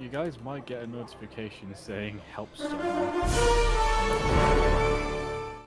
you guys might get a notification saying help someone.